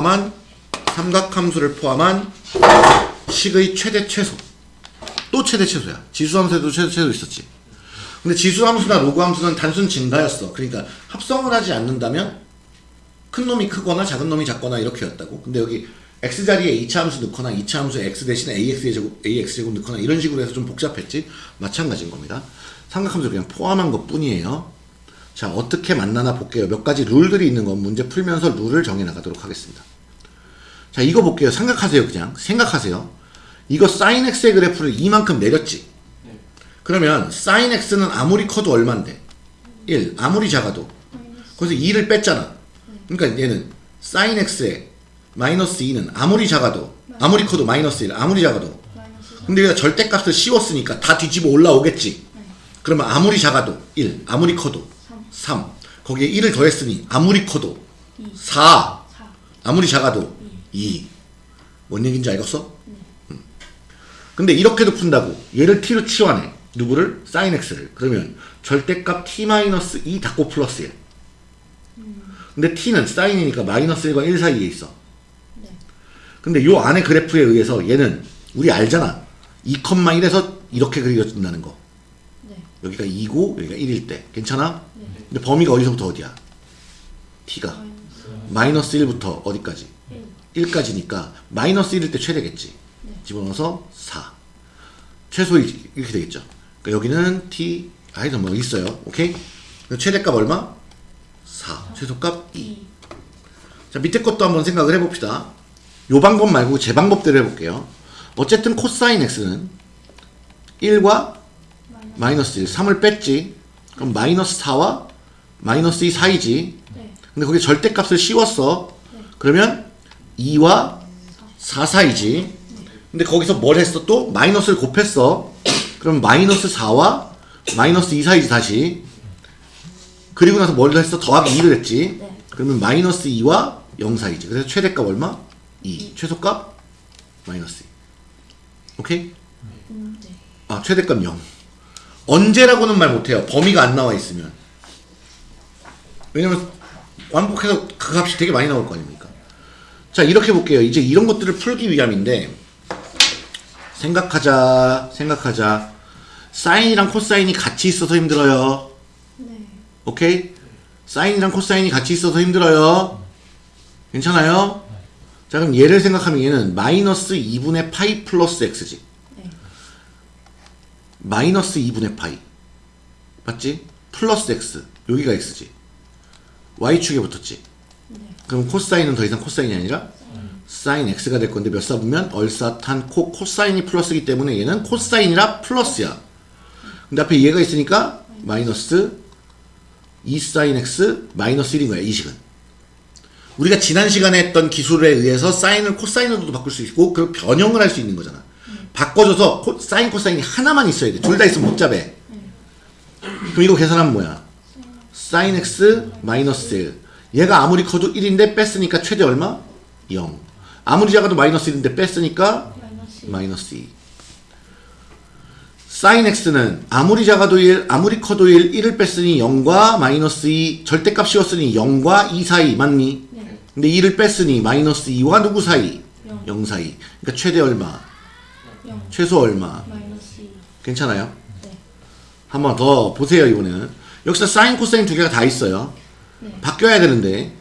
포함한 삼각함수를 포함한 식의 최대 최소. 또 최대 최소야. 지수함수에도 최대 최소 있었지. 근데 지수함수나 로그함수는 단순 증가였어. 그러니까 합성을 하지 않는다면 큰 놈이 크거나 작은 놈이 작거나 이렇게였다고. 근데 여기 x 자리에 2차 함수 넣거나 2차 함수 x 대신에 ax 제곱, ax 제곱 넣거나 이런 식으로 해서 좀 복잡했지. 마찬가지인 겁니다. 삼각함수 그냥 포함한 것 뿐이에요. 자 어떻게 만나나 볼게요. 몇 가지 룰들이 있는 건 문제 풀면서 룰을 정해 나가도록 하겠습니다 자 이거 볼게요. 생각하세요 그냥. 생각하세요. 이거 sin x의 그래프를 이만큼 내렸지? 그러면 sin x는 아무리 커도 얼만데? 1 아무리 작아도. 거기서 2를 뺐잖아. 그러니까 얘는 sin x의 마이너스 2는 아무리 작아도 아무리 커도 마이너스 1 아무리 작아도. 근데 얘가 절대값을 씌웠으니까 다 뒤집어 올라오겠지? 그러면 아무리 작아도 1 아무리 커도 3 거기에 1을 더했으니 아무리 커도 4 4 아무리 작아도 2. 뭔 얘기인지 알겠어? 음. 근데 이렇게도 푼다고. 얘를 t로 치환해. 누구를? sin x를. 그러면 절대값 t-2 닫고 플러스 1. 근데 t는 sin이니까 마이너스 1과 1 사이에 있어. 네. 근데 요 안에 그래프에 의해서 얘는 우리 알잖아. 2,1에서 이렇게 그려진다는 거. 네. 여기가 2고 여기가 1일 때. 괜찮아? 네. 근데 범위가 어디서부터 어디야? t가. 마이너스 1부터 어디까지? 1 1까지니까 마이너스 1일 때 최대겠지. 네. 집어넣어서 4. 최소 이- 이렇게 되겠죠. 그러니까 여기는 t 하여튼 뭐 있어요. 오케이? 최대값 얼마? 4. 최소값 2. 2 자 밑에 것도 한번 생각을 해봅시다. 요 방법 말고 제 방법대로 해볼게요. 어쨌든 코사인 x는 1과 마이너스 1, 3을 뺐지. 그럼 마이너스 4와 마이너스 2 사이지. 네. 근데 거기에 절대값을 씌웠어. 그러면 2와 4 사이지. 근데 거기서 뭘 했어 또? 마이너스를 곱했어. 그럼 마이너스 4와 마이너스 2 사이지 다시. 그리고 나서 뭘 했어? 더하기 2를 했지. 네. 그러면 마이너스 2와 0 사이지. 그래서 최대값 얼마? 2. 최소값? 마이너스 2. 오케이? 아, 최대값 0. 언제라고는 말 못해요. 범위가 안 나와 있으면. 왜냐면 완복해서 그 값이 되게 많이 나올 거 아닙니까? 자, 이렇게 볼게요. 이제 이런 것들을 풀기 위함인데 생각하자, 생각하자. 사인이랑 코사인이 같이 있어서 힘들어요. 네. 오케이? 사인이랑 코사인이 같이 있어서 힘들어요. 괜찮아요? 자, 그럼 얘를 생각하면 얘는 마이너스 2분의 파이 플러스 x지. 네. 마이너스 2분의 파이 맞지? 플러스 x 여기가 x지 y축에 붙었지 네. 그럼 코사인은 더 이상 코사인이 아니라 사인 x가 될 건데 몇 사분면 올사탄코 코사인이 플러스이기 때문에 얘는 코사인이라 플러스야. 근데 앞에 얘가 있으니까 마이너스 2 사인 x 마이너스 1인 거야 이 식은. 우리가 지난 시간에 했던 기술에 의해서 사인을 코사인으로도 바꿀 수 있고 그 변형을 할 수 있는 거잖아. 바꿔줘서 코, 사인 코사인이 하나만 있어야 돼. 둘 다 있으면 복잡해 그럼 이거 계산하면 뭐야? 사인 x 마이너스 1 얘가 아무리 커도 1인데 뺐으니까 최대 얼마? 0 아무리 작아도 마이너스 1인데 뺐으니까 마이너스 마이너스 2 사인 x는 아무리 작아도 1 아무리 커도 1 1을 뺐으니 0과 마이너스 2 절대값 씌웠으니 0과 2 사이 맞니? 네. 근데 2를 뺐으니 마이너스 2와 누구 사이? 영. 0 사이 그러니까 최대 얼마? 0 최소 얼마? 마이너스 2 괜찮아요? 네. 한번 더 보세요 이번에는 여기서 사인 코사인 두 개가 다 있어요 네. 바뀌어야 되는데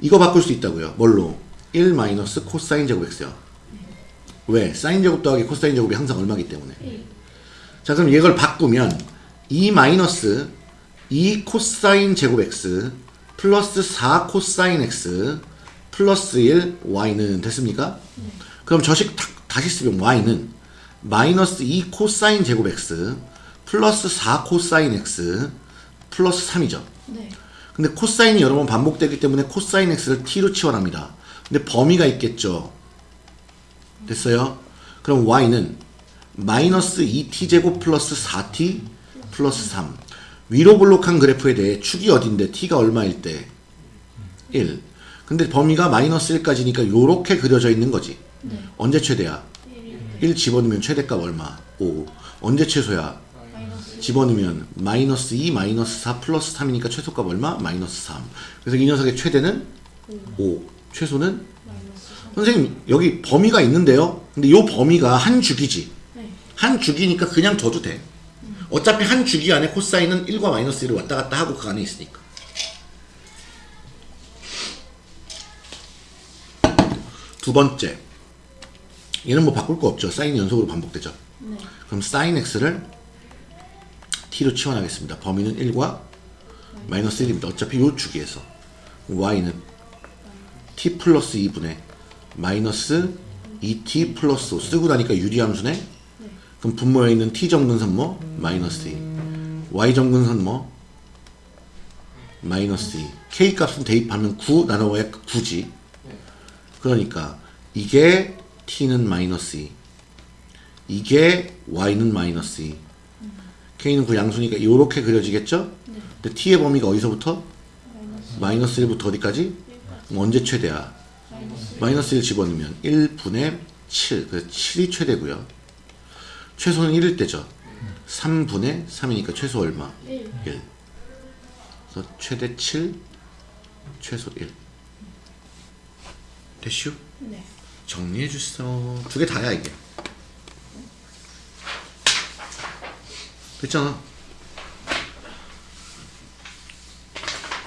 이거 바꿀 수 있다고요 뭘로? 1 마이너스 코사인 제곱 x요 왜? 사인 제곱 더하기 코사인 제곱이 항상 얼마기 때문에 1자 그럼 이걸 바꾸면 2 마이너스 2 코사인 제곱 x 플러스 4 코사인 x 플러스 1 y는 됐습니까? 그럼 저식 다- 다시 쓰면 y는 마이너스 2 코사인 제곱 x 플러스 4 코사인 x 플러스 3이죠. 네. 근데 코사인이 여러 번 반복되기 때문에 코사인 x를 t로 치환합니다. 근데 범위가 있겠죠. 됐어요? 그럼 y는 마이너스 2t제곱 플러스 4t 플러스 3 위로 볼록한 그래프에 대해 축이 어딘데 t가 얼마일 때 1. 근데 범위가 마이너스 1까지니까 요렇게 그려져 있는 거지. 네. 언제 최대야? 1일 1 집어넣으면 최대값 얼마? 5. 언제 최소야? 집어넣으면 마이너스 2 마이너스 4 플러스 3이니까 최소값 얼마? 마이너스 3 그래서 이 녀석의 최대는 5 최소는 마이너스 3. 선생님 여기 범위가 있는데요. 근데 이 범위가 한 주기지. 네. 한 주기니까 그냥 둬도 돼. 어차피 한 주기 안에 코사인은 1과 마이너스 1을 왔다 갔다 하고 그 안에 있으니까. 두 번째. 얘는 뭐 바꿀 거 없죠. 사인이 연속으로 반복되죠. 네. 그럼 사인 x를 t로 치환하겠습니다. 범위는 1과 마이너스 1입니다. 어차피 요 주기에서 y는 t 플러스 2분의 마이너스 2t 플러스 5 쓰고 나니까 유리함수네. 그럼 분모에 있는 t 정근선 뭐? 마이너스 2 y 정근선 뭐? 마이너스 2 k 값은 대입하면 9 나눠야 9지 그러니까 이게 t는 마이너스 2 이게 y는 마이너스 2 k는 그 양수니까 이렇게 그려지겠죠? 근데 t의 범위가 어디서부터? 마이너스 1부터 어디까지? 그럼 언제 최대야? 마이너스 1 집어넣으면 1분의 7 그래서 7이 최대고요 최소는 1일 때죠 3분의 3이니까 최소 얼마? 1. 1 그래서 최대 7 최소 1 됐슈? 네. 정리해 주세요. 두 개 다야 이게. 됐잖아.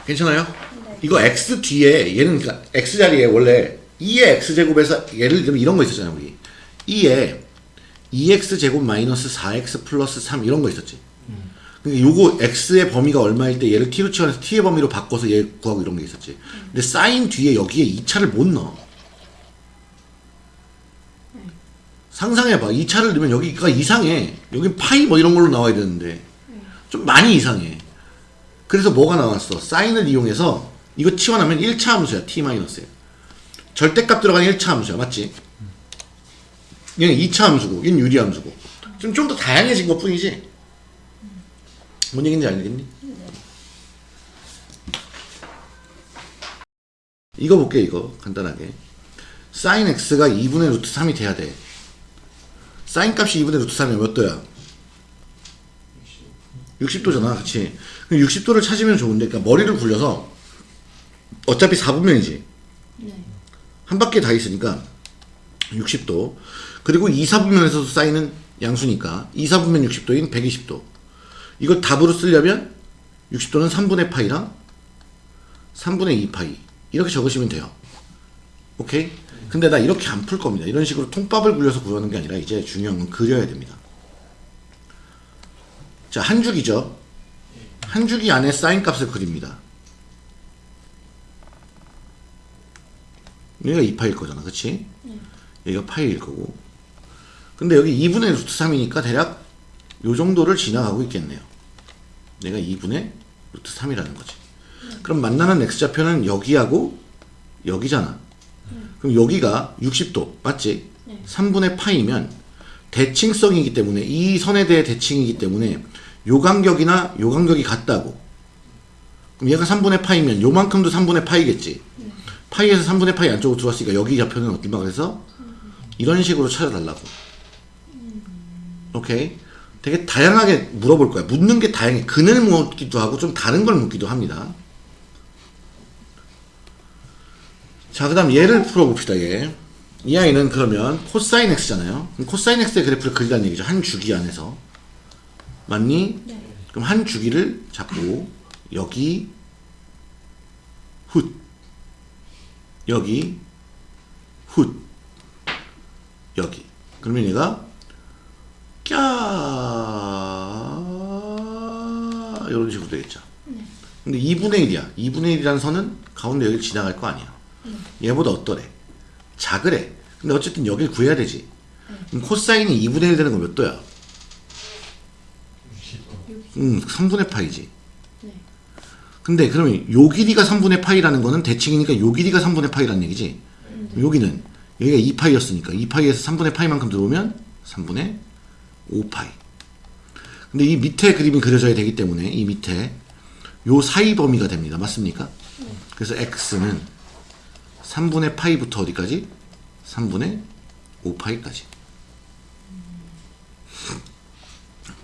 괜찮아요? 네. 이거 x 뒤에 얘는 그러니까 x 자리에 원래 2의 x 제곱에서 예를 들면 이런 거 있었잖아요 우리 2에 2x 제곱 마이너스 4x 플러스 3 이런 거 있었지. 그러니까 요거 x의 범위가 얼마일 때 얘를 t로 치환해서 t의 범위로 바꿔서 얘 구하고 이런 게 있었지. 근데 사인 뒤에 여기에 2차를 못 넣어. 상상해봐. 2차를 넣으면 여기가 이상해. 여기 파이 뭐 이런 걸로 나와야 되는데 좀 많이 이상해. 그래서 뭐가 나왔어? 사인을 이용해서 이거 치환하면 1차 함수야. t-에. 절대값 들어가는 1차 함수야. 맞지? 얘는 2차 함수고 얘는 유리 함수고 좀좀더 다양해진 것 뿐이지 뭔 얘기인지 알겠니? 이거 볼게 이거 간단하게 사인 x가 2분의 루트 3이 돼야 돼 사인 값이 2분의 루트 3이면 몇 도야? 60도잖아 그치? 60도를 찾으면 좋은데 그러니까 머리를 굴려서 어차피 4분면이지 네. 한 바퀴 다 있으니까 60도 그리고 2, 4분면에서도 쌓이는 양수니까 2, 4분면 60도인 120도 이걸 답으로 쓰려면 60도는 3분의 파이랑 3분의 2 파이 이렇게 적으시면 돼요 오케이? 근데 나 이렇게 안 풀 겁니다. 이런 식으로 통밥을 굴려서 구하는 게 아니라 이제 중요한 건 그려야 됩니다. 자 한 줄기죠. 한 줄기 안에 사인 값을 그립니다. 여기가 2파일 거잖아 그치? 여기가 파이일 거고. 근데 여기 2분의 루트 3이니까 대략 요 정도를 지나가고 있겠네요. 내가 2분의 루트 3이라는 거지. 그럼 만나는 x좌표는 여기하고 여기잖아 그럼 여기가 60도 맞지? 네. 3분의 파이면 대칭성이기 때문에 이 선에 대해 대칭이기 때문에 요 간격이나 요 간격이 같다고. 그럼 얘가 3분의 파이면 요만큼도 3분의 파이겠지? 파이에서 3분의 파이 안쪽으로 들어왔으니까 여기 좌표는 얼마 그래서 이런 식으로 찾아달라고. 오케이? 되게 다양하게 물어볼 거야. 묻는 게 다양해. 근을 묻기도 하고 좀 다른 걸 묻기도 합니다 자 그 다음 얘를 풀어봅시다 얘. 이 아이는 그러면 코사인 x잖아요. 코사인 x의 그래프를 그리라는 얘기죠. 한 주기 안에서. 맞니? 네. 그럼 한 주기를 잡고 여기 훗. 여기 훗. 여기. 그러면 얘가 꺄. 이런 식으로 되겠죠. 근데 2분의 1이야. 2분의 1이라는 선은 가운데 여기를 지나갈 거 아니야 얘보다 어떠래 작으래 근데 어쨌든 여길 구해야 되지 그럼 코사인이 2분의 1 되는 건 몇 도야? 음 3분의 파이지 네. 근데 그러면 요 길이가 3분의 파이라는 거는 대칭이니까 요 길이가 3분의 파이라는 얘기지. 여기는 여기가 2파이였으니까 2파이에서 3분의 파이만큼 들어오면 3분의 5파이. 근데 이 밑에 그림이 그려져야 되기 때문에 이 밑에 요 사이 범위가 됩니다. 맞습니까? 그래서 x는 3분의 파이부터 어디까지? 3분의 5파이까지.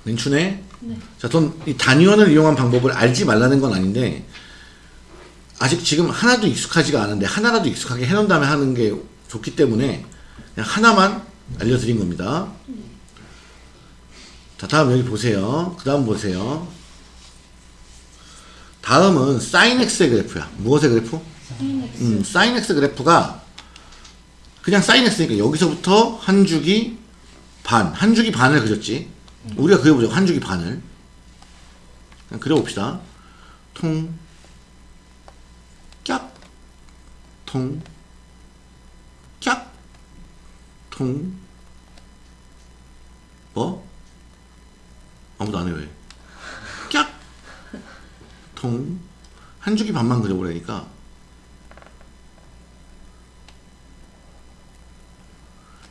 괜찮네? 네. 자, 전이 단위원을 이용한 방법을 알지 말라는 건 아닌데 아직 지금 하나도 익숙하지가 않은데 하나라도 익숙하게 해놓은 다음에 하는 게 좋기 때문에 그냥 하나만 알려드린 겁니다. 자, 다음 여기 보세요. 그 다음 보세요. 다음은 사인 X의 그래프야. 무엇의 그래프? 사인 X. 음, 사인 X 그래프가 그냥 사인 X니까 여기서부터 한 주기 반, 한 주기 반을 그렸지. 우리가 그려보자. 한 주기 반을. 그냥 그려봅시다. 통, 깍, 통, 깍, 통, 뭐? 아무도 안 해, 왜? 깍, 통, 한 주기 반만 그려보라니까.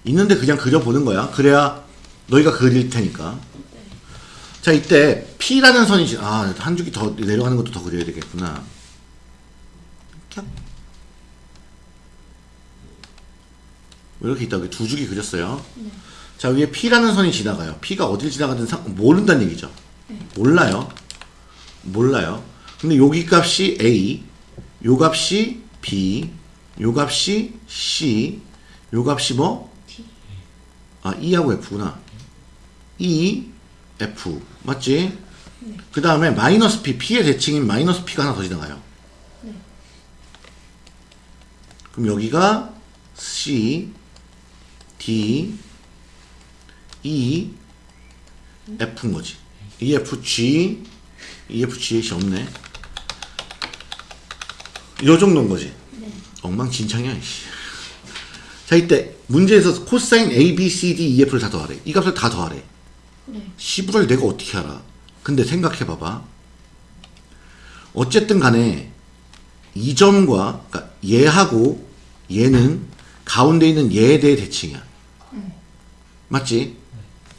있는데 그냥 그려보는 거야. 그래야 너희가 그릴 테니까. 자, 이때 P라는 선이, 지- 아, 한 줄기 더 내려가는 것도 더 그려야 되겠구나. 캬. 이렇게 있다. 여기 두 줄기 그렸어요. 자, 위에 P라는 선이 지나가요. P가 어딜 지나가든 상, 모른다는 얘기죠. 몰라요. 몰라요. 근데 여기 값이 A, 요 값이 B, 요 값이 C, 요 값이 뭐? 아, E하고 F구나. E, F. 맞지? 그 다음에 마이너스 P, P의 대칭인 마이너스 P가 하나 더 지나가요. 네. 그럼 여기가 C, D, E, F인 거지. EFG, EFG이 없네. 요 정도인 거지. 네. 엉망진창이야, 이씨. 자, 이때 문제에서 코사인 A, B, C, D, E, F를 다 더하래. 이 값을 다 더하래. 네. 시부를 내가 어떻게 알아? 근데 생각해봐봐. 어쨌든 간에 이 점과 그러니까 얘하고 얘는 가운데 있는 얘에 대해 대칭이야. 맞지?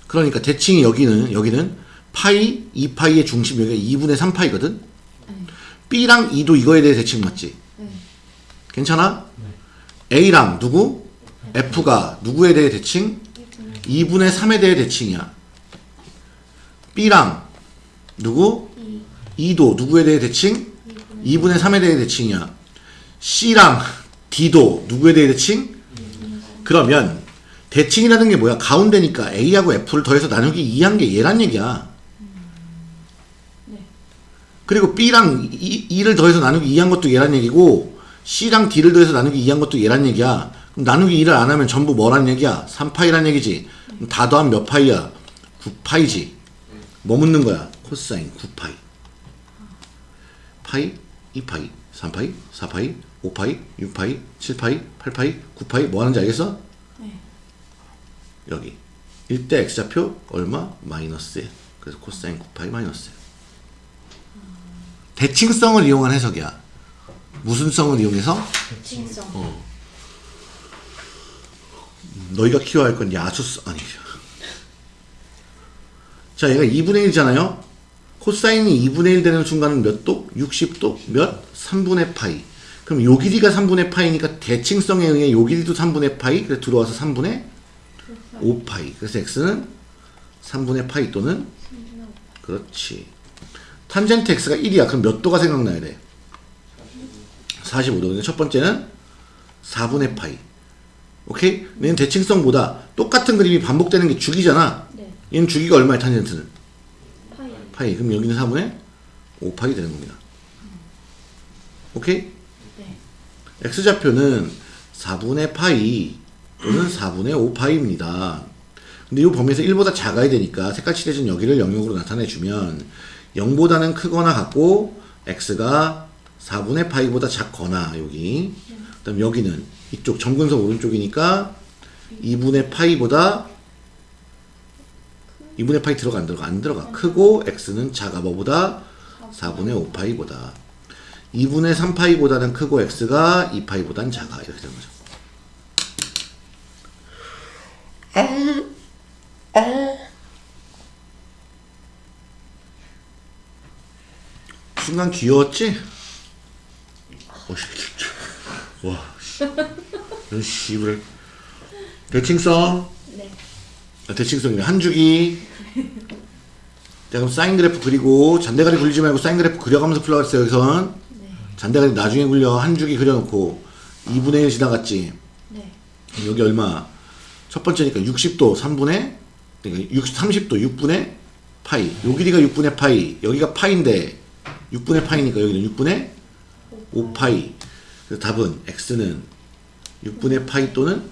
그러니까 대칭이 여기는 여기는 파이 2파이의 중심 여기가 2분의 3파이거든. B랑 E도 이거에 대해 대칭 맞지? 네. 괜찮아? A랑 누구? F가 누구에 대해 대칭? 2분의 3에 대해 대칭이야. B랑 누구? 이. 2도 누구에 대해 대칭? 2분의 3에 대해 대칭이야. C랑 D도 누구에 대해 대칭? 그러면 대칭이라는 게 뭐야? 가운데니까 A하고 F를 더해서 나누기 2한 게 얘란 얘기야. 네. 그리고 B랑 E, E를 더해서 나누기 2한 것도 얘란 얘기고 C랑 D를 더해서 나누기 2한 것도 얘란 얘기야. 나누기 2를 안 하면 전부 뭐란 얘기야? 3파이란 얘기지. 다 더하면 몇 파이야? 9파이지. 뭐 묻는 거야? 코사인 9파이. 파이, 2파이, 3파이, 4파이, 5파이, 6파이, 7파이, 8파이, 9파이 뭐 하는지 알겠어? 네. 여기. 일 때 x좌표 얼마? 마이너스 1. 그래서 코사인 9파이 마이너스 1. 대칭성을 이용한 해석이야. 무슨 성을 이용해서? 칭성. 어. 너희가 키워야 할 건 야수성 아니. 자, 얘가 2분의 1이잖아요. 코사인이 2분의 1 되는 순간은 몇 도? 60도? 몇? 3분의 파이. 그럼 요 길이가 3분의 파이니까 대칭성에 의해 요 길이도 3분의 파이. 그래서 들어와서 3분의 5파이. 그래서 x는 3분의 파이 또는 그렇지. 탄젠트 x가 1이야. 그럼 몇 도가 생각나야 돼? 45도. 근데 첫 번째는 4분의 파이. 오케이? 얘는 대칭성보다 똑같은 그림이 반복되는 게 주기잖아. 네. 얘는 주기가 얼마야, 탄젠트는? 파이. 파이. 그럼 여기는 4분의 5 파이 되는 겁니다. 오케이? 네. x좌표는 4분의 파이 또는 4분의 5 파이입니다. 근데 이 범위에서 1보다 작아야 되니까 색깔 칠해진 여기를 영역으로 나타내주면 0보다는 크거나 같고 x가 4분의 파이보다 작거나 여기 그 다음 여기는 이쪽 정근석 오른쪽이니까 2분의 파이보다 2분의 파이 들어가 안 들어가 안 들어가 크고 x는 작아 뭐보다 4분의 5파이보다 2분의 3파이보다는 크고 x가 2파이보다는 작아 이렇게 되는 거죠. 순간 귀여웠지? 어씨, 와, 씨. 이런 씨발. 대칭성, 네. 아, 대칭성이네. 한 주기. 자, 그럼 사인 그래프 그리고 잔대가리 굴리지 말고 사인 그래프 그려가면서 풀어갔어요, 여기선. 네. 잔대가 나중에 굴려 한 주기 그려놓고 2분의 1 지나갔지. 네. 여기 얼마? 첫 번째니까 60도 3분의 그러니까 60, 30도 6분의 파이. 요 길이가 6분의 파이. 여기가 파인데 6분의 파이니까 여기는 6분의 5파이. 그래서 답은 x는 6분의 파이 또는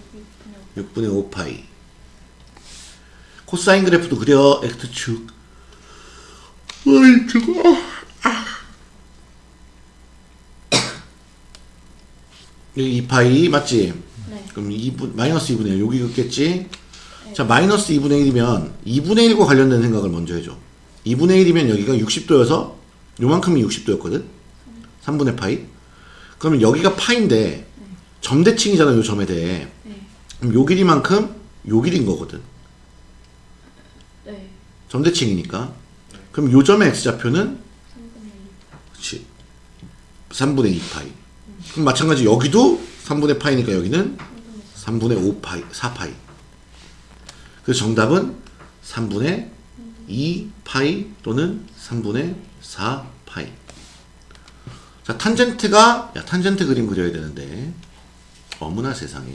6분의 5파이. 코사인 그래프도 그려 x축. 어이 저거. 여기 2파이 맞지? 네. 그럼 2분, 마이너스 2분의 1 여기 긋겠지? 자 마이너스 2분의 1이면 2분의 1과 관련된 생각을 먼저 해줘 2분의 1이면 여기가 60도여서 요만큼이 60도였거든 3분의 파이 그러면 여기가 파인데 점대칭이잖아 요 점에 대해. 네. 그럼 요 길이만큼 요 길인 거거든. 네. 점대칭이니까. 그럼 요 점의 x좌표는? 3분의 1. 그치. 3분의 2파이. 그럼 마찬가지 여기도 3분의 파이니까 여기는 3분의 5파이 4파이. 그래서 정답은 3분의 2파이 또는 3분의 4파이. 자 탄젠트가 야 탄젠트 그림 그려야 되는데 어머나 세상에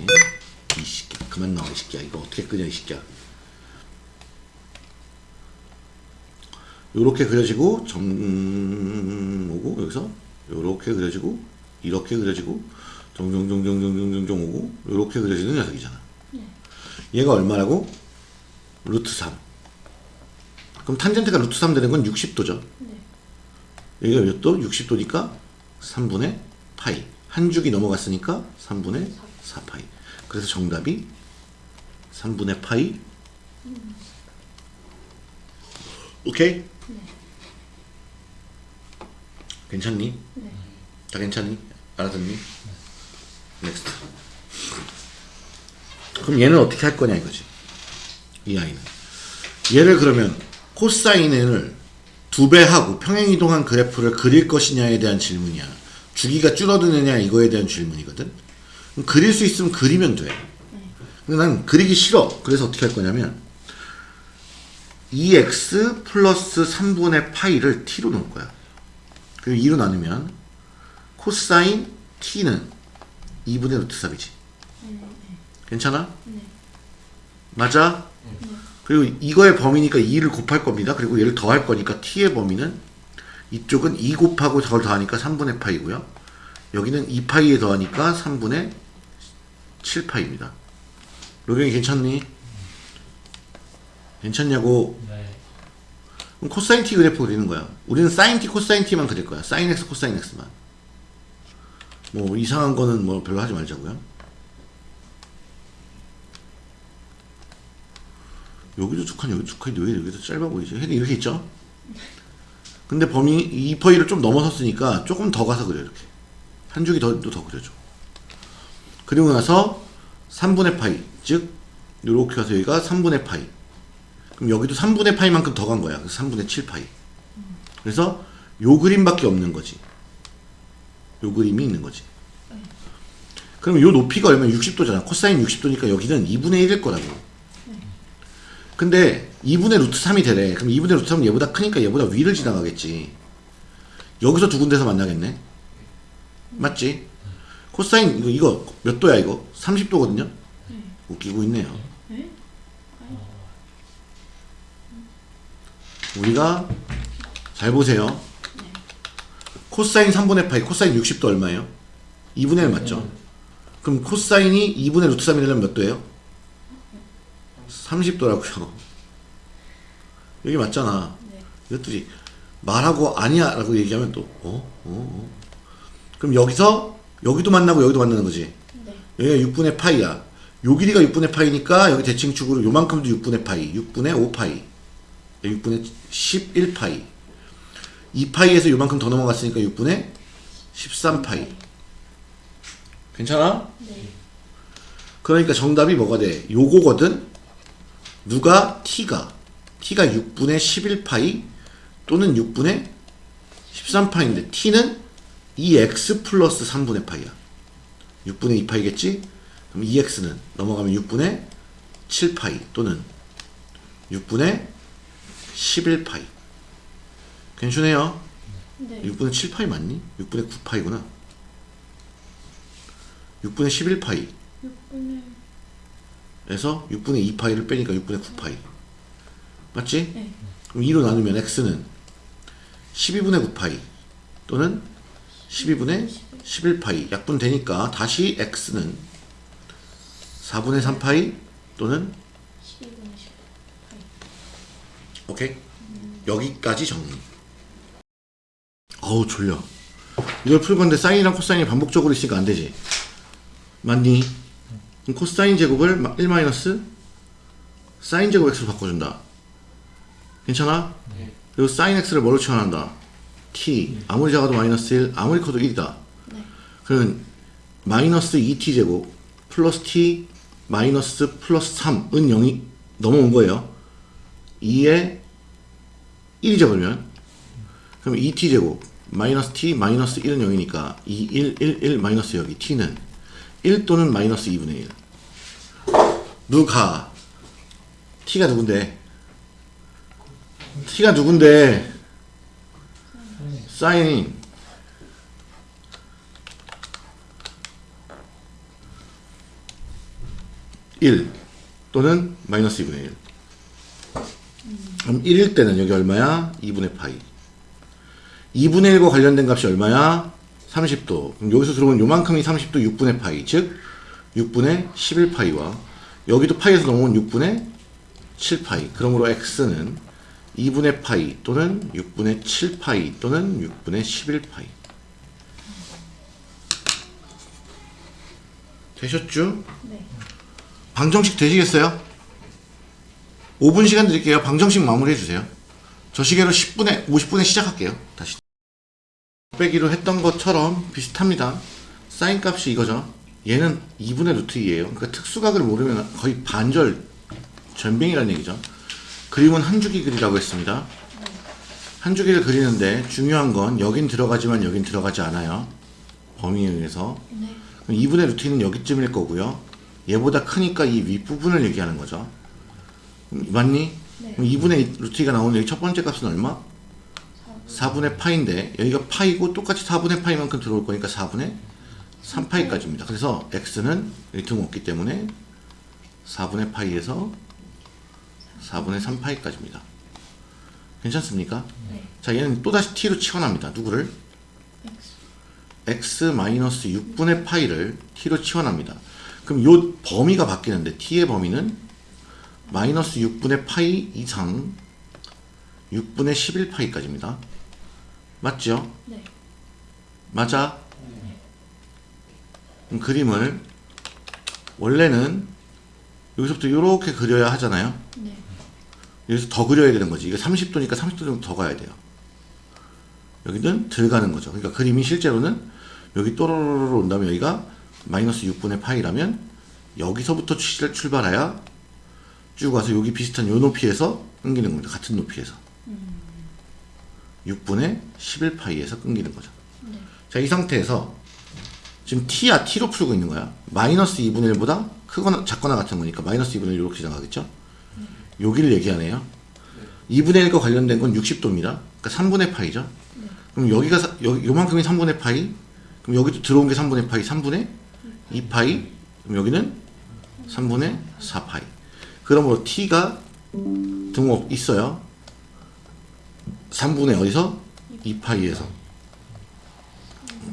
이 새끼야 그만 나와 이 새끼야 이거 어떻게 그려 이 새끼야 요렇게 그려지고 점 오고 여기서 요렇게 그려지고 이렇게 그려지고 정정정정정정정 오고 요렇게 그려지는 녀석이잖아. 얘가 얼마라고? 루트 3. 그럼 탄젠트가 루트 3 되는 건 60도죠. 네. 여기가 몇 도? 60도니까 3분의 파이. 한 주기 넘어갔으니까 3분의 4파이. 그래서 정답이 3분의 파이. 오케이? 괜찮니? 네. 다 괜찮니? 알아듣니? Next. 그럼 얘는 어떻게 할 거냐 이거지. 이 아이는. 얘를 그러면 코사인을 두 배 하고 평행 이동한 그래프를 그릴 것이냐에 대한 질문이야. 주기가 줄어드느냐 이거에 대한 질문이거든. 그릴 수 있으면 그리면 돼. 근데 난 그리기 싫어. 그래서 어떻게 할 거냐면 2x 플러스 3분의 파이를 t로 놓을 거야. 그리고 2로 나누면 코사인 t는 2분의 루트 3이지. 괜찮아? 네. 맞아? 그리고 이거의 범위니까 2를 곱할 겁니다. 그리고 얘를 더할 거니까 t의 범위는 이쪽은 2 곱하고 저걸 더하니까 3분의 파이고요. 여기는 2파이에 더하니까 3분의 7파이입니다. 로경이 괜찮니? 괜찮냐고 네. 그럼 코사인 t 그래프 그리는 거야. 우리는 사인 t, 코사인 t만 그릴 거야. 사인 x, 코사인 x만. 뭐 이상한 거는 뭐 별로 하지 말자고요. 여기도 두 칸, 여기도 두 칸, 여기 여기도 짧아 보이죠? 헤드 이렇게 있죠? 근데 범위 2파이를 좀 넘어섰으니까 조금 더 가서 그려 이렇게. 한 줄기 더, 더 그려줘. 그리고 나서 3분의 파이, 즉 이렇게 가서 여기가 3분의 파이. 그럼 여기도 3분의 파이만큼 더 간 거야. 그래서 3분의 7 파이. 그래서 요 그림밖에 없는 거지. 요 그림이 있는 거지. 그럼 요 높이가 얼마면 60도잖아. 코사인 60도니까 여기는 2분의 1일 거라고. 근데 2분의 루트 3이 되래. 그럼 2분의 루트 3은 얘보다 크니까 얘보다 위를 지나가겠지. 여기서 두 군데서 만나겠네. 맞지? 코사인 이거 이거 몇 도야 이거? 30도거든요. 웃기고 있네요. 네? 우리가 잘 보세요. 코사인 3분의 파이, 코사인 60도 얼마예요? 2분의 1 맞죠? 그럼 코사인이 2분의 루트 3이 되려면 몇 도예요? 30도라고요. 여기 맞잖아. 네. 이것들이 말하고 아니야 라고 얘기하면 또 어? 어? 어? 그럼 여기서 여기도 만나고 여기도 만나는 거지. 네. 여기가 6분의 파이야. 요 길이가 6분의 파이니까 여기 대칭축으로 요만큼도 6분의 파이, 6분의 5파이, 6분의 11파이. 2파이에서 요만큼 더 넘어갔으니까 6분의 13파이. 괜찮아? 네. 그러니까 정답이 뭐가 돼? 요거거든? 누가? t가. t가 6분의 11파이 또는 6분의 13파인데 t는 2x 플러스 3분의 파이야. 6분의 2파이겠지? 그럼 2x는 넘어가면 6분의 7파이 또는 6분의 11파이. 괜찮네요. 네. 6분의 7파이 맞니? 6분의 9파이구나 6분의 11파이 6분의 에서 6분의 2파이를 빼니까 6분의 9파이 맞지? 네. 그럼 2로 나누면 x는 12분의 9파이 또는 12분의 11파이 약분 되니까 다시 x는 4분의 3파이 또는 12분의 10. 오케이 여기까지 정리 어우 졸려 이걸 풀 건데 사인이랑 코사인이 반복적으로 있으니까 안 되지 맞니? 그럼 코사인 제곱을 1 마이너스 사인 제곱 x로 바꿔준다 괜찮아? 그리고 사인 x를 뭐로 치환한다? t 아무리 작아도 마이너스 1 아무리 커도 1이다 네. 그러면 마이너스 2t 제곱 플러스 t 마이너스 플러스 3은 0이 넘어온 거예요 2에 1이죠 그러면 그럼 2t 제곱 마이너스 t 마이너스 1은 0이니까 2, 1, 1, 1 마이너스 여기 t는 1 또는 마이너스 2분의 1 누가? t가 누군데? t가 누군데? 사인 1 또는 마이너스 2분의 1 그럼 1일 때는 여기 얼마야? 2분의 파이. 2분의 1과 관련된 값이 얼마야? 30도 그럼 여기서 들어온 요만큼이 30도 6분의 파이 즉 6분의 11파이와 여기도 파이에서 넘어온 6분의 7파이 그러므로 x는 2분의 파이 또는 6분의 7파이 또는 6분의 11파이 되셨죠? 네. 방정식 되시겠어요? 5분 시간 드릴게요. 방정식 마무리해 주세요. 저 시계로 10분에 50분에 시작할게요. 다시 빼기로 했던 것처럼 비슷합니다. 사인 값이 이거죠. 얘는 2분의 루트 2예요. 그러니까 특수각을 모르면 거의 반절 전빙이라는 얘기죠. 그림은 한 주기 그리라고 했습니다. 한 주기를 그리는데 중요한 건 여긴 들어가지만 여긴 들어가지 않아요. 범위에 의해서. 네. 그럼 2분의 루트는 여기쯤일 거고요. 얘보다 크니까 이 윗부분을 얘기하는 거죠. 음, 맞니? 네. 그럼 2분의 루트가 나오는 여기 첫 번째 값은 얼마? 4분의 파인데 여기가 파이고 똑같이 4분의 파이만큼 들어올 거니까 4분의 3파이까지입니다. 그래서 x는 여기 등 없기 때문에 4분의 파이에서 4분의 3파이까지입니다. 괜찮습니까? 네. 자 얘는 또다시 t로 치환합니다. 누구를? X. x 마이너스 6분의 파이를 t로 치환합니다. 그럼 요 범위가 바뀌는데 t의 범위는 마이너스 6분의 파이 이상 6분의 11파이까지입니다. 맞죠? 네. 맞아? 그럼 그림을 원래는 여기서부터 이렇게 그려야 하잖아요. 네. 여기서 더 그려야 되는 거지. 이게 30도니까 30도 정도 더 가야 돼요. 여기는 덜 가는 거죠. 그러니까 그림이 실제로는 여기 또로로로 온 다음에 여기가 마이너스 6분의 파이라면 여기서부터 출- 출발해야 쭉 와서 여기 비슷한 요 높이에서 끊기는 겁니다. 같은 높이에서. 6분의 11파이에서 끊기는 거죠. 네. 자, 이 상태에서 지금 t야 t로 풀고 있는 거야. 마이너스 2분의 1보다 크거나 작거나 같은 거니까 마이너스 2분의 1 이렇게 지나가겠죠? 여기를 얘기하네요. 2분의 1과 관련된 건 60도입니다. 그러니까 3분의 파이죠. 그럼 여기가 사- 여, 요만큼이 3분의 파이. 그럼 여기도 들어온 게 3분의 파이, 3분의 2파이. 그럼 여기는 3분의 4파이. 그러므로 t가 등호 있어요. 3분의 어디서? 2파이에서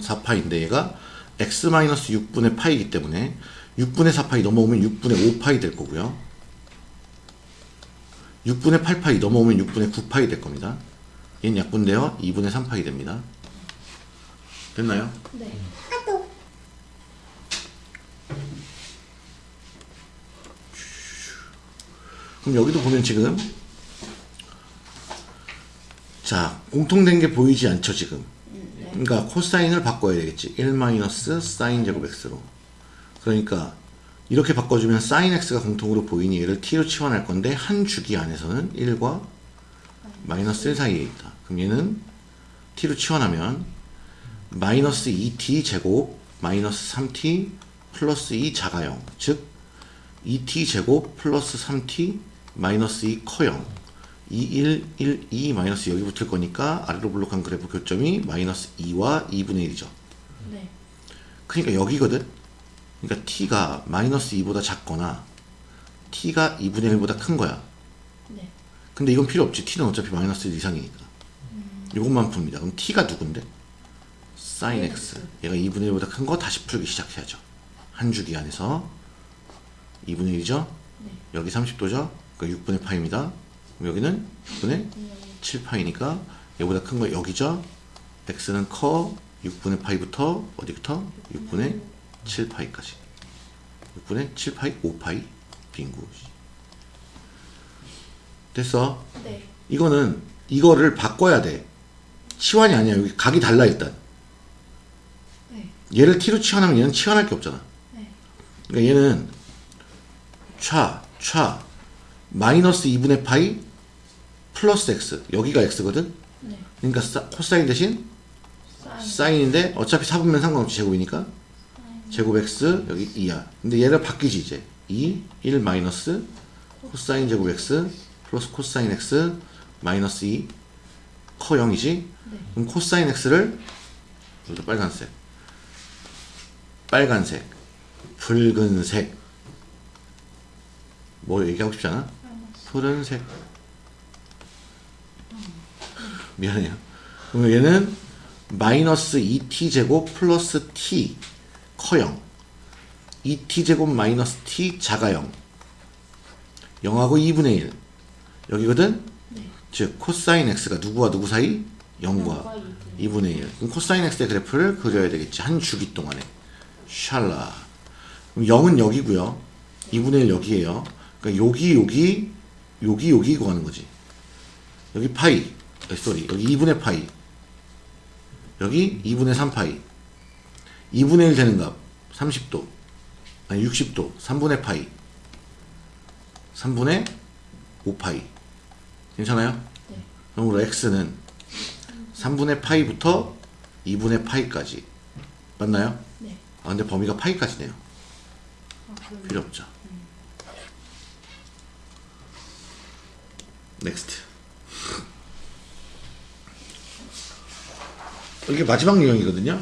4파이인데 얘가 x-6분의 파이이기 때문에 6분의 4파이 넘어오면 6분의 5파이 될 거고요. 6분의 8파이 넘어오면 6분의 9파이 될 겁니다. 얘는 약분되어 2분의 3파이 됩니다. 됐나요? 네. 그럼 여기도 보면 지금 자 공통된 게 보이지 않죠 지금? 그러니까 코사인을 바꿔야 되겠지. 1 마이너스 사인 제곱 x로. 그러니까 이렇게 바꿔주면 사인 x가 공통으로 보이니 얘를 t로 치환할 건데 한 주기 안에서는 1과 마이너스 1 사이에 있다. 그럼 얘는 t로 치환하면 마이너스 2t 제곱 마이너스 3t 플러스 2 작아 0 즉 2t 제곱 플러스 3t 마이너스 2 커 0 2112 마이너스 여기 붙을 거니까 아래로 블록한 그래프 교점이 마이너스 2와 2분의 1이죠. 네. 그러니까 여기거든. 그러니까 t가 마이너스 2보다 작거나 t가 2분의 1보다 큰 거야. 네. 근데 이건 필요 없지. t는 어차피 마이너스 1 이상이니까. 음. 이것만 풉니다. 그럼 t가 누군데? sin x. x. 얘가 2분의 1보다 큰 거 다시 풀기 시작해야죠. 한 주기 안에서 2분의 1이죠? 네. 여기 30도죠? 그러니까 6분의 파입니다. 여기는 6분의 7파이니까 얘보다 큰 거 여기죠. x는 커 6분의 파이부터 어디부터? 6분의 7파이까지. 6분의 7파이 5파이 빙구. 됐어. 네. 이거는 이거를 바꿔야 돼. 치환이 아니야. 여기 각이 달라 일단. 네. 얘를 t로 치환하면 얘는 치환할 게 없잖아. 네. 그러니까 얘는 차, 차 마이너스 2분의 파이 플러스 x 여기가 x거든. 네. 그러니까 사- 코사인 대신 사인. 사인인데 어차피 사분면 상관없이 제곱이니까 제곱 x 여기 2야. 근데 얘를 바뀌지 이제 2, 1 마이너스 코사인 제곱 x 플러스 코사인 x 마이너스 2 커 0이지. 네. 그럼 코사인 x를 여기도 빨간색 빨간색 붉은색 뭐 얘기하고 싶지 않아? 푸른색 미안해요 그럼 얘는 마이너스 2t 제곱 플러스 t 커0 2t 제곱 마이너스 t 작아 0 0하고 2분의 1 여기거든? 네. 즉 코사인 x가 누구와 누구 사이? 0과 영과 2분의 1. 그럼 코사인 x의 그래프를 그려야 되겠지. 한 주기 동안에. 샬라. 그럼 0은 여기고요. 2분의 1 여기에요. 그러니까 여기 여기 여기 여기 이거 하는 거지. 여기 파이. 어, sorry. 여기 2분의 파이. 여기 2분의 3 파이. 2분의 1 되는 값 30도. 아니 60도. 3분의 파이. 3분의 5 파이. 괜찮아요? 네. 그러므로 x는 3분의 파이부터 2분의 파이까지 맞나요? 네. 아 근데 범위가 파이까지네요 아, 필요 없죠 Next 이게 마지막 유형이거든요.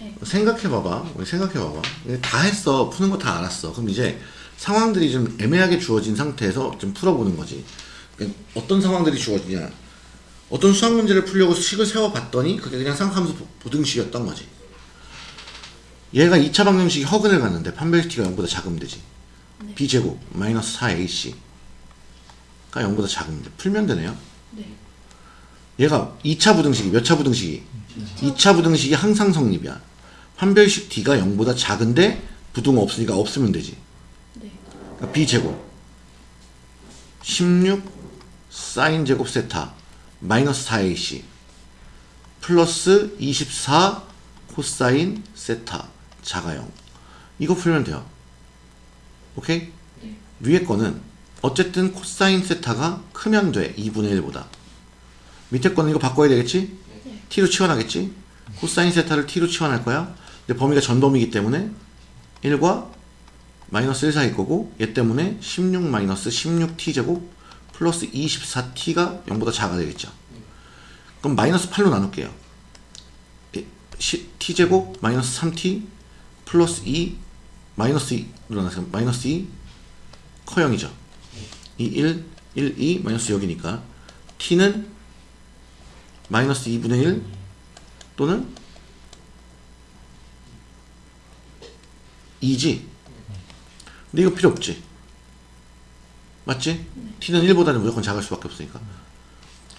네. 생각해봐봐. 우리 생각해봐봐. 다 했어. 푸는 거 다 알았어. 그럼 이제 상황들이 좀 애매하게 주어진 상태에서 좀 풀어보는 거지. 그러니까 어떤 상황들이 주어지냐. 어떤 수학 문제를 풀려고 식을 세워봤더니 그게 그냥 보- 보등식이었던 거지. 얘가 2차 방정식이 허근을 갔는데 판별식가 0보다 작으면 되지. 네. b제곱 마이너스 4ac 가 0보다 작으면 돼 풀면 되네요. 네. 얘가 2차 부등식이 몇 차 부등식이 2차 부등식이 항상 성립이야 판별식 d가 0보다 작은데 부등 없으니까 없으면 되지 네. 그러니까 b제곱 16 사인 제곱 세타 마이너스 4ac 플러스 24 코사인 세타 자가 0 이거 풀면 돼요 오케이? 네. 위에 거는 어쨌든 코사인 세타가 크면 돼 2분의 1보다 밑에 거는 이거 바꿔야 되겠지? 네. t로 치환하겠지? 코사인 세타를 t로 치환할 거야 근데 범위가 전범위기 때문에 1과 마이너스 1 사이 거고 얘 때문에 16 마이너스 16t 제곱 플러스 24t가 0보다 작아 되겠죠 그럼 마이너스 8로 나눌게요 예, 시- t 제곱 마이너스 3t 플러스 2 마이너스 2로 나눠서 마이너스 2 커0이죠 2 1 1 2 마이너스 여기니까 t는 마이너스 2분의 1 또는 2지 근데 이거 필요 없지 맞지? t는 1보다는 무조건 작을 수밖에 없으니까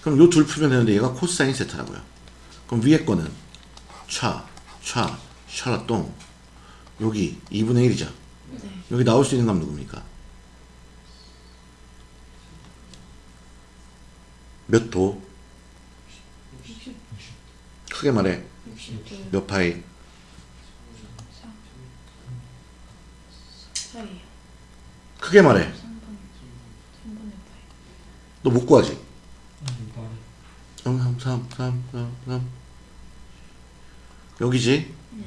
그럼 요 둘 풀면 되는데 얘가 코사인 세타라고요 그럼 위에 거는 차, 차, 샤라똥 여기 2분의 1이죠 네. 여기 나올 수 있는 값 누굽니까? 몇 도? 크게 말해 60도 몇 파이? 4예요. 크게 말해 3분 3분의 8. 너못 구하지? 이거 3, 3, 3, 3, 3, 3 여기지? 네.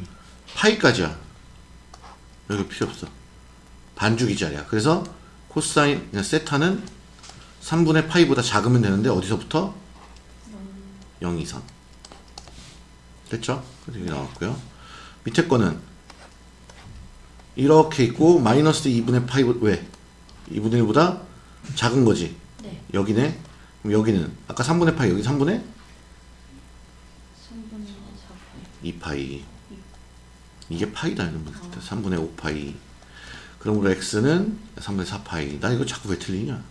파이까지야 여기 필요 없어 반주기 자리야 그래서 코사인 세타는 3분의 파이보다 작으면 되는데 어디서부터? 0 이상 됐죠? 이게 나왔고요. 밑에 거는 이렇게 있고 마이너스 2분의 파이 왜? 2분의 1보다 작은 거지. 네. 여기네. 그럼 여기는 아까 3분의 파이 여기 3분의? 3분의 4파이. 2파이. 이게 파이다 이런 거 3분의 5파이. 그러므로 x는 3분의 4파이. 나 이거 자꾸 왜 틀리냐?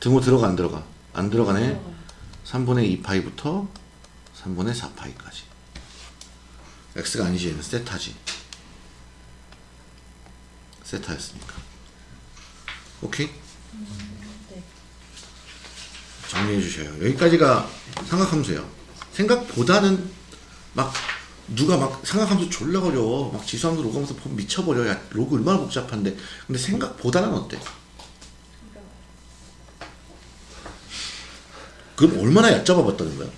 등호 들어가 안 들어가? 안 들어가네. 들어가요. 3분의 2파이부터 3분의 4파이까지 x가 아니지 얘는 세타지 세타였으니까 오케이? 네. 정리해 주셔요 여기까지가 삼각함수예요 생각보다는 막 누가 막 삼각함수 졸라 어려워 막 지수함수 로그함수 보면 미쳐버려 야 로그 얼마나 복잡한데 근데 생각보다는 어때? 그럼 얼마나 얕잡아 봤다는 거야?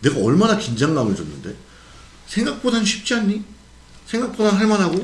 내가 얼마나 긴장감을 줬는데 생각보다는 쉽지 않니? 생각보다는 할만하고